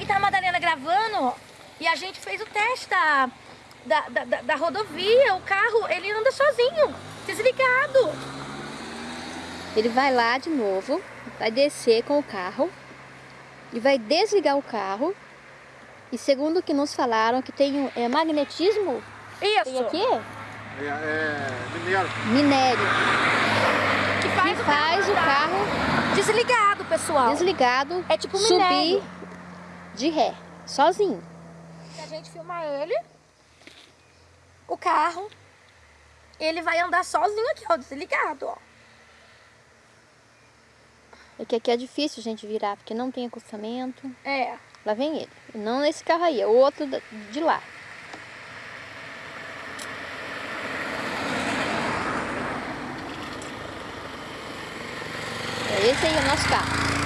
Aí tá a Madalena gravando e a gente fez o teste da, da, da, da- da rodovia. O carro, ele anda sozinho, desligado. Ele vai lá de novo, vai descer com o carro e vai desligar o carro. E segundo o que nos falaram, que tem um, é, magnetismo, Isso. tem aqui, É, é mineiro. minério, Que faz, que o faz o andar. carro desligado, pessoal. desligado É tipo subir minério. De ré, sozinho. Se a gente filmar ele, o carro, ele vai andar sozinho aqui, ó, desligado, ó. É que aqui é difícil a gente virar, porque não tem acostamento. É. Lá vem ele. Não nesse carro aí, é o outro de lá. É esse aí é o nosso carro.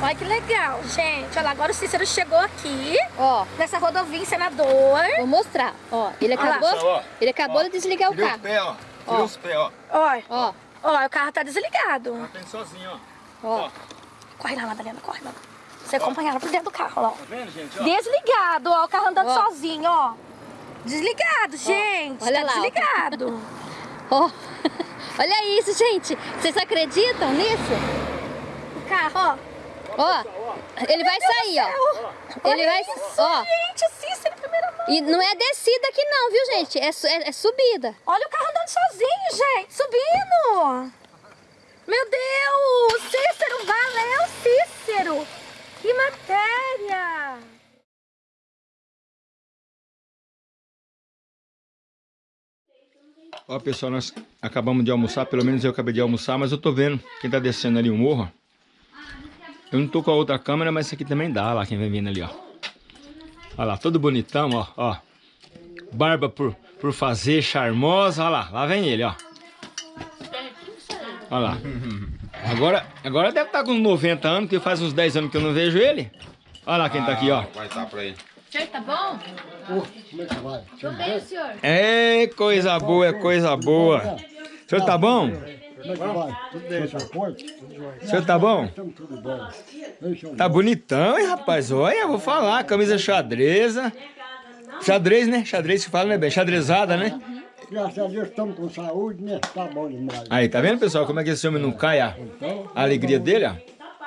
Olha que legal, gente. Olha lá, agora o Cícero chegou aqui, Ó, nessa rodovia em Senador. vou mostrar. Ó, ele acabou, ó. ele acabou de desligar o Tirei carro. pés, ó. Ó. Tirei os pés, ó. Olha, Ó, ó, o carro tá desligado. Tem sozinho, ó. ó. Corre lá, Madalena, corre, Madalena. Você acompanha ela por dentro do carro, ó. Tá vendo, gente? Ó. Desligado, ó, o carro andando Ó. sozinho, ó. Desligado, gente. olha tá lá, ó. desligado. Ó. Olha isso, gente. Vocês acreditam nisso? O carro, ó. Ó, ele vai sair, ó. Ele vai, ó. gente, o Cícero em primeira mão. E não é descida aqui não, viu, gente? É, é- é subida. Olha o carro andando sozinho, gente, subindo. Meu Deus, Cícero, valeu, Cícero. Que matéria. Ó, pessoal, nós acabamos de almoçar, pelo menos eu acabei de almoçar, mas eu tô vendo quem tá descendo ali o morro. Eu não tô com a outra câmera, mas esse aqui também dá, olha lá quem vem vindo ali, ó. Olha lá, todo bonitão, ó, ó. Barba por, por fazer, charmosa, olha lá, lá vem ele, ó. Olha lá. Agora, agora deve estar com uns 90 anos, porque faz uns 10 anos que eu não vejo ele. Olha lá quem tá aqui, ó. Vai estar pra ele. senhor tá bom? Como é que vai? Tô bem, senhor. É coisa boa, é coisa boa. O senhor tá bom? Como é que vai? Tudo bem, tá forte? O senhor tá bom? Estamos tudo bom. Tá bonitão, hein, rapaz? Olha, vou falar. Camisa xadreza. Xadrez, né? Xadrez que fala, né, bem? Xadrezada, né? Graças a Deus estamos com saúde, né? Tá bom demais. Aí, tá vendo, pessoal? Como é que esse homem não cai a, Então, a alegria dele, ó?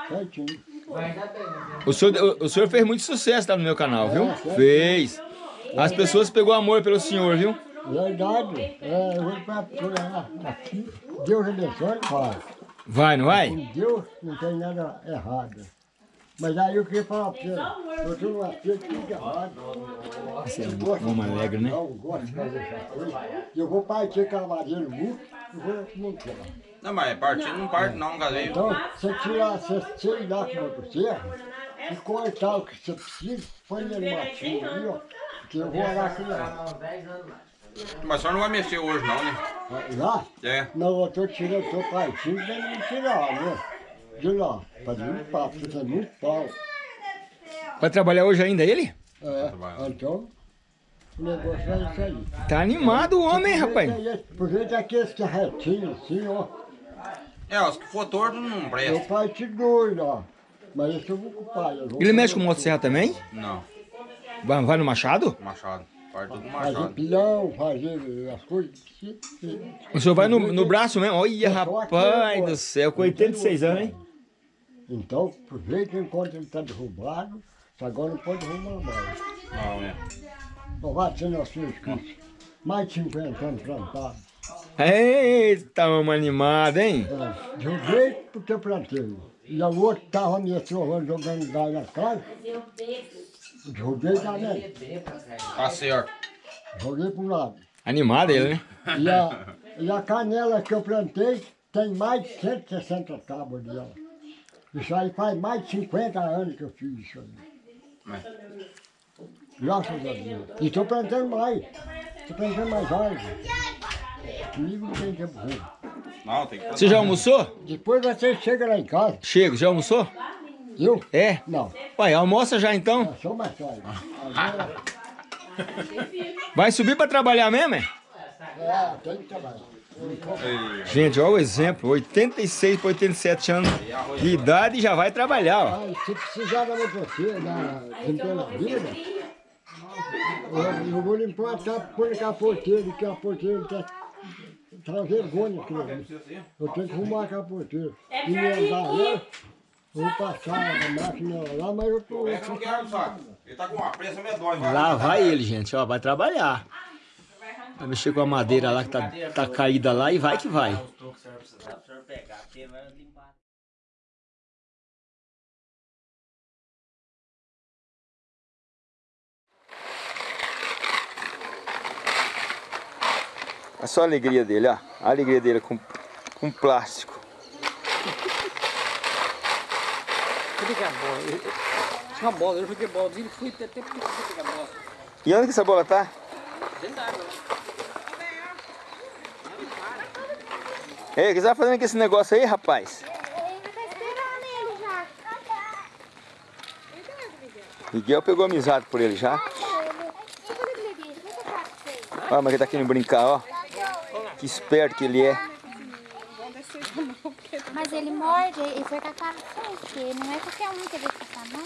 certinho. O senhor, o, o senhor fez muito sucesso lá no meu canal, viu? Fez. As pessoas pegou amor pelo senhor, viu? Verdade. É, eu vou pra procurar aqui. Deus abençoe, pai. Vai, não vai? Com Deus não tem nada errado. Mas aí eu queria falar pra você, eu tô numa feita tudo errado. Você é um homem alegre, né? Não gosto de fazer essa coisa. Eu vou partir cavadeiro muito, eu vou montar. Não, mas partindo não parte não, galinho. Então, você tirar, você tirar com a motosserra e cortar o que você precisa, põe ele no matinho ali, ó. Que eu vou orar aqui lá. Mas só não vai mexer hoje não, né? Lá? É. Não, eu tô tirando, tô partindo pra ele tirar, né? De lá, pra limpar, porque tem muito pau. Vai trabalhar hoje ainda ele? É, então, o negócio é isso aí. Tá animado o homem, hein, rapaz? Por jeito é aqueles que é retinho assim, ó. É, os que for torto não Eu presta. parti dois, ó. Mas esse eu vou ocupar. eu vou Ele mexe com motosserra também? Não, Vai, vai no machado? machado. Fazer pilão, fazer as coisas. O senhor vai no, no braço mesmo? Olha, rapaz do céu, com 86 anos, hein? Então, aproveita enquanto ele está derrubado, agora não pode derrubar mais. Não, né? Louvado seja nosso Cristo. Mais de 50 anos plantado. Eita, homem animado, hein? É, de um jeito porque eu plantei. E o outro estava me trovando, jogando gás na Derrubei também. Tá certo. Joguei para um lado. Animado ele, né? E a, e a canela que eu plantei tem mais de 160 tábuas dela. Isso aí faz mais de 50 anos que eu fiz isso aí. Graças a Deus. E estou plantando mais. Estou plantando mais árvores. Comigo não tem tempo ruim. Não, tem que Você já almoçou? Depois você chega lá em casa. Chega, já almoçou? Eu? É? Não. Ué, almoça já então. É só mais tarde. Agora, Vai subir pra trabalhar mesmo, é? é, tem que trabalhar. Gente, olha o exemplo, 86 para 87 anos de idade e já vai trabalhar, ó. Aí, se precisar da você, da Centena Vida, eu, eu vou limpar a tapa por a porteira, que a porteira tá, tá vergonha aqui. Eu tenho que arrumar a capoteira. E andar vou passar a máquina lá, mas eu tô... Esse não quer, sabe? Ele tá com uma pressa medonha. Lá vai ele, gente, ó, vai trabalhar. Vai mexer com a madeira lá que tá, tá caída lá e vai que vai. Olha só a alegria dele, ó. A alegria dele com, com plástico. Que é a bola? Eu- Tinha uma bola, eu joguei bola, ele fui até pegar a bola. E onde que essa bola tá? Dentro da água. Ei, o que você tá fazendo com esse negócio aí, rapaz? Miguel pegou amizade por ele já. Olha, mas ele tá querendo brincar, ó. Que esperto que ele é. Mas ele morde e foi com a cara forte. Não é qualquer um que ele fica, não.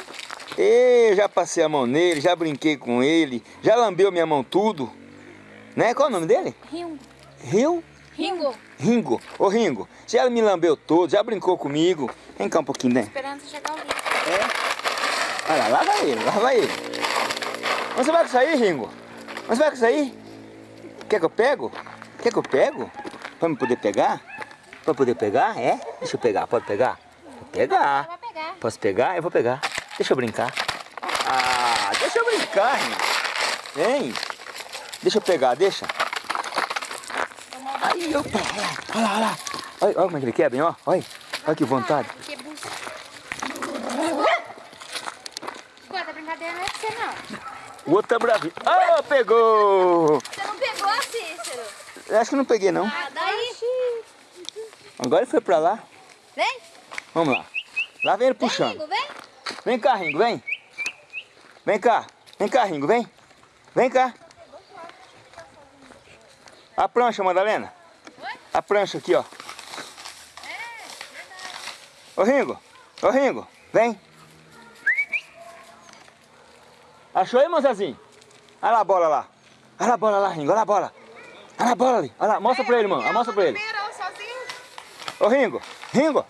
Ei, já passei a mão nele, já brinquei com ele, já lambeu minha mão tudo. Né? Qual é o nome dele? Rio. Rio? Ringo, Ringo. Ô Ringo, já me lambeu todo, já brincou comigo. Vem cá um pouquinho, né? Esperando chegar o lixo. Olha lá, lá vai ele, lá vai ele. Onde você vai com isso aí, Ringo? Onde você vai com isso aí? Quer que eu pego? Quer que eu pego? Pra me poder pegar? Pra poder pegar? É? Deixa eu pegar, pode pegar? Vou pegar. Posso pegar? Eu vou pegar. Deixa eu brincar. Ah, deixa eu brincar, Ringo. Vem. Deixa eu pegar, deixa. Aí eu pego. Olha lá, olha lá. Olha, olha como é que ele quebra, hein, ó. Olha, olha que vontade. Que bucha. Escuta, a brincadeira não é com você, não. O outro tá bravinho. Ah, pegou! você não pegou, Cícero? Acho que não peguei, não. Ah, daí. Agora ele foi pra lá. Vem, Vamos lá. Lá vem ele vem, puxando. Ringo, vem. Vem cá, Ringo, vem. Vem cá. Vem cá, Ringo, vem. Vem cá. A prancha, Madalena. A prancha aqui, ó. Ô, Ringo. Ô, Ringo. Vem. Achou aí, moçazinho? Olha lá a bola lá. Olha a bola lá, Ringo. Olha a bola. Olha a bola ali. Olha lá. Mostra pra ele, mano. Mostra pra ele. Ô, Ringo. Ringo.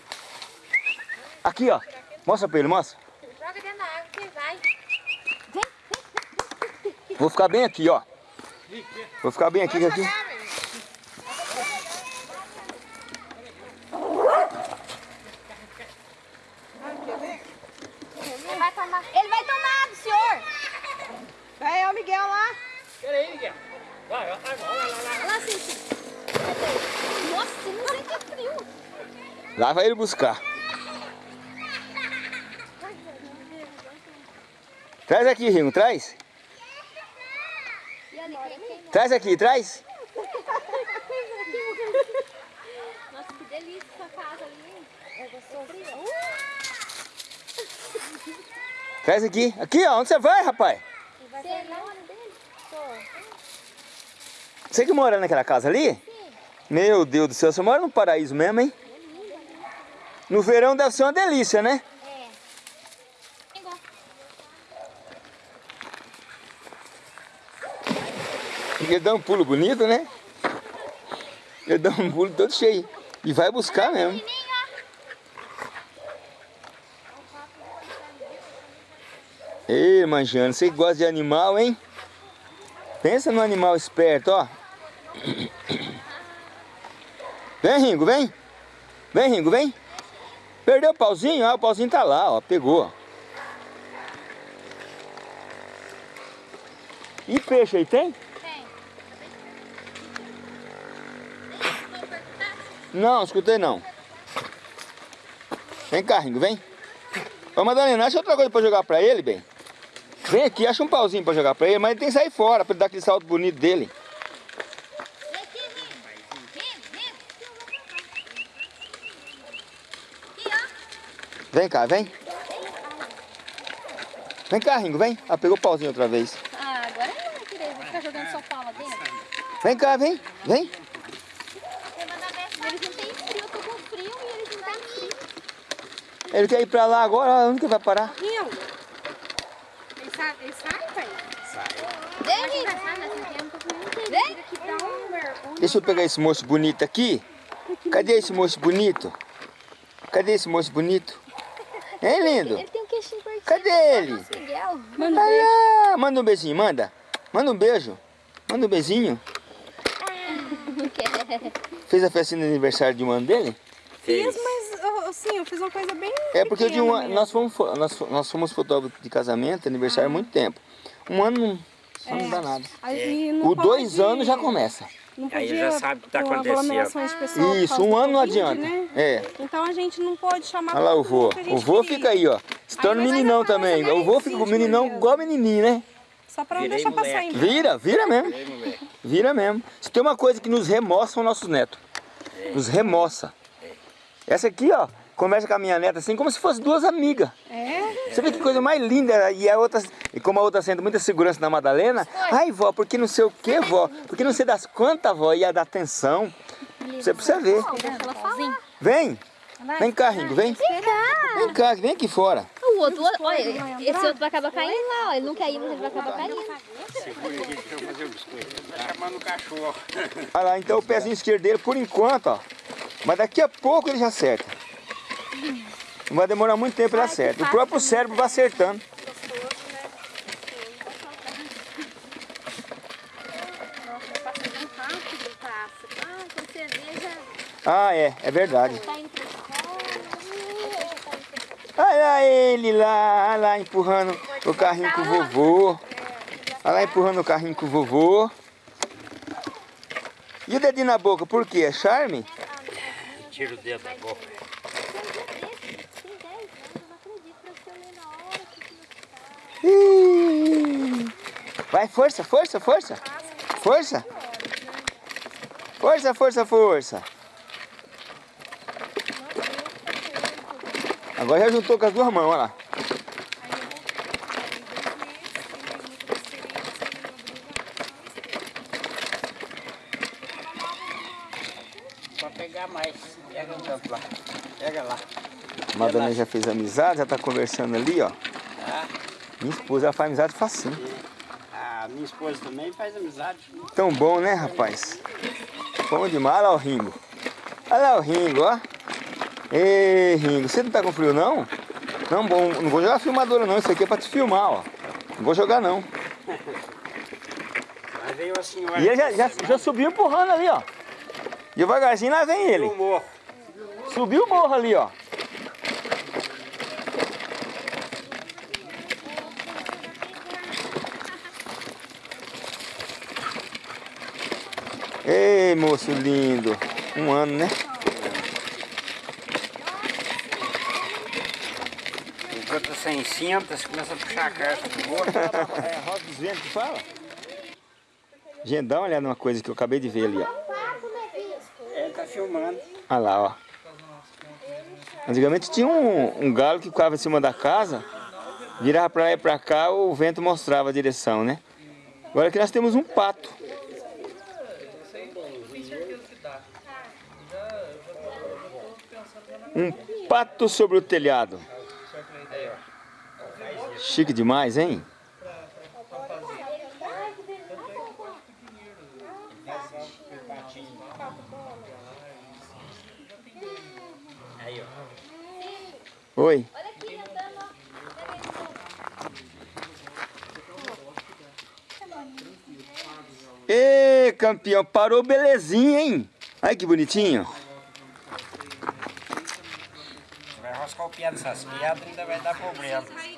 Aqui, ó. Mostra pra ele, mostra. Joga dentro da água que vai. Vou ficar bem aqui, ó. Vou ficar bem aqui, aqui. Ele vai tomar. Ele vai tomar do senhor. Vai, ó, o Miguel lá. Pera aí, Miguel. Vai, vai, vai, vai, vai, vai. Lá, Cici. Nossa, não sei que é frio. Lá vai ele buscar. Traz aqui, Ringo, traz. Traz aqui, traz. Nossa, que delícia essa casa ali. É gostoso. Traz aqui. Aqui, ó. Onde você vai, rapaz? Você que mora naquela casa ali? Meu Deus do céu, você mora no paraíso mesmo, hein? No verão deve ser uma delícia, né? É. Ele dá um pulo bonito, né? Ele dá um pulo todo cheio. E vai buscar mesmo. Ei, Manjano, você que gosta de animal, hein? Pensa no animal esperto, ó. Vem, Ringo, vem. Vem, Ringo, vem. Perdeu o pauzinho? Ah, o pauzinho tá lá, ó. Pegou, ó. E peixe aí, tem? Tem. Não, escutei não. Vem cá, Ringo, vem. Ô, Madalena, acha outra coisa pra jogar pra ele, bem? Vem aqui, acha um pauzinho pra jogar pra ele, mas ele tem que sair fora pra ele dar aquele salto bonito dele. Vem aqui, Ringo. Ringo, Ringo. Aqui, ó. Vem cá, vem. Vem cá, Ringo, vem. Ah, pegou o pauzinho outra vez. Ah, agora não vai querer. Vou ficar jogando só pau lá dentro. Vem cá, vem, vem. Eles não têm frio, eu tô com frio e eles não têm frio. Ele quer ir pra lá agora, onde que vai parar? Rio. Ele sai, ele sai, pai? Vem, Vem. Um vergonha. Deixa eu pegar esse moço bonito aqui. Cadê esse moço bonito? Cadê esse moço bonito? Hein, lindo? Ele tem um queixinho curtinho. Cadê ele? Manda Olha lá, manda um beijinho, manda. Manda um beijo. Manda um beijinho. Não quer. Fez a festinha de aniversário de um ano dele? Fiz, mas eu- assim, eu fiz uma coisa bem É porque de um ano, nós fomos, fo- nós, nós fomos fotógrafos de casamento, aniversário há muito tempo. Um ano não, só não dá nada. O dois pode- anos já começa. Não Aí podia já sabe o que tá pôr acontecendo. Isso, um ano não Covid, adianta. né? É. Então a gente não pode chamar Olha lá o vô. O vô queria. fica aí, ó. Se torna Aí meninão também. O vô fica com meninão mesmo. igual menininho, né? Só pra não Virei deixar passar moleque. em Vira, vira mesmo. Ei, moleque. Vira mesmo. Se tem uma coisa que nos remoça são nossos netos. Nos remoça. Essa aqui, ó, conversa com a minha neta assim como se fosse duas amigas. É? Você vê que coisa mais linda. E a outra, e como a outra sente muita segurança na Madalena, ai vó, porque não sei o que, vó, porque não sei das quantas, vó, ia dar atenção. Você precisa ver. Vem, vem cá, Ringo, vem. Vem cá. Vem cá, vem aqui fora. O outro, olha, esse outro vai acabar caindo lá, ó. Ele não quer ir, mas ele vai acabar caindo. Tá chamando o cachorro. Olha lá, então o pezinho esquerdo dele, por enquanto, ó. Mas daqui a pouco ele já acerta. Não vai demorar muito tempo ele acerta. O próprio cérebro vai acertando. rápido passa. Ah, Ah, é, é verdade. tá. Olha ele lá, olha lá empurrando o carrinho com o vovô. Olha lá empurrando o carrinho com o vovô. E o dedinho na boca, por quê? É charme? Tira o dedo da boca. Tem 10 anos, eu não acredito pra você ler na hora que você Ih. Vai, força, força, força. Força. Força, força, força. Agora já juntou com as duas mãos, olha lá. Pra pegar mais. Pega um tanto lá. Pega lá. A Madalena já fez amizade, já tá conversando ali, ó. Tá? Minha esposa ela faz amizade facinho. A minha esposa também faz amizade. Tão bom, né, rapaz? Bom demais. Olha lá o Ringo. Olha lá o Ringo, ó. Ei, Ringo, você não tá com frio, não? Não, bom, não vou jogar filmadora, não. Isso aqui é pra te filmar, ó. Não vou jogar, não. Mas veio a senhora. E ele já, já, já subiu empurrando ali, ó. Devagarzinho lá vem ele. o morro. Subiu o morro ali, ó. Ei, moço lindo. Um ano, né? Os outros sem cinta, você começa a puxar a caixa do morro. É, roda dos ventos que fala? Gente, dá uma olhada numa coisa que eu acabei de ver ali, ó. Ele tá filmando. Olha lá, ó. Antigamente tinha um, um galo que ficava em cima da casa, virava pra lá e pra cá, o vento mostrava a direção, né? Agora aqui nós temos um pato. Um pato sobre o telhado. Chique demais, hein? Oi. Ê, campeão, parou belezinha, hein? Ai, que bonitinho. Vai roscar o pé nessas pedras e